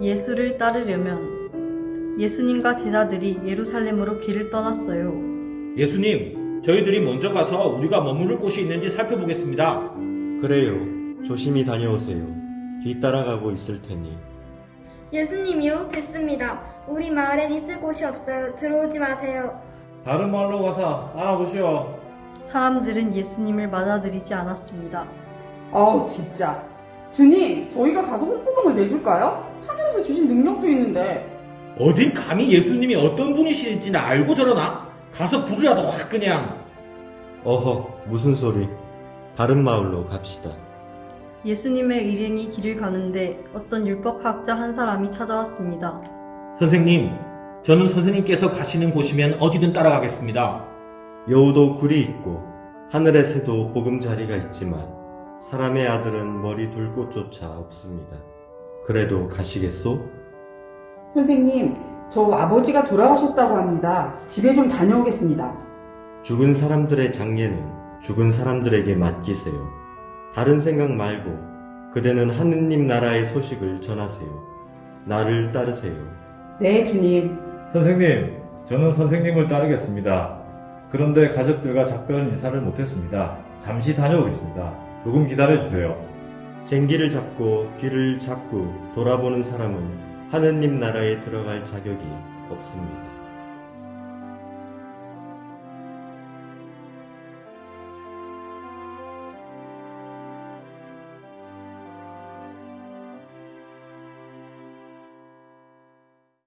예수를 따르려면 예수님과 제자들이 예루살렘으로 길을 떠났어요. 예수님, 저희들이 먼저 가서 우리가 머무를 곳이 있는지 살펴보겠습니다. 그래요. 조심히 다녀오세요. 뒤따라가고 있을 테니. 예수님이요? 됐습니다. 우리 마을엔 있을 곳이 없어요. 들어오지 마세요. 다른 마을로 가서 알아보시오. 사람들은 예수님을 맞아들이지 않았습니다. 아우 진짜 주님 저희가 가서 홍구멍을 내줄까요? 하늘에서 주신 능력도 있는데 어딘 감히 예수님이 어떤 분이신지는 알고 저러나? 가서 불이라도 확 그냥. 어허, 무슨 소리. 다른 마을로 갑시다. 예수님의 일행이 길을 가는데 어떤 율법학자 한 사람이 찾아왔습니다. 선생님, 저는 선생님께서 가시는 곳이면 어디든 따라가겠습니다. 여우도 굴이 있고 하늘의 새도 보금자리가 있지만 사람의 아들은 머리 둘 곳조차 없습니다. 그래도 가시겠소? 선생님 저 아버지가 돌아가셨다고 합니다 집에 좀 다녀오겠습니다 죽은 사람들의 장례는 죽은 사람들에게 맡기세요. 다른 생각 말고 그대는 하느님 나라의 소식을 전하세요. 나를 따르세요. 네 주님 선생님, 저는 선생님을 따르겠습니다. 그런데 가족들과 작별 인사를 못했습니다. 잠시 다녀오겠습니다. 조금 기다려주세요. 쟁기를 잡고 뒤를 자꾸 돌아보는 사람은 하느님 나라에 들어갈 자격이 없습니다.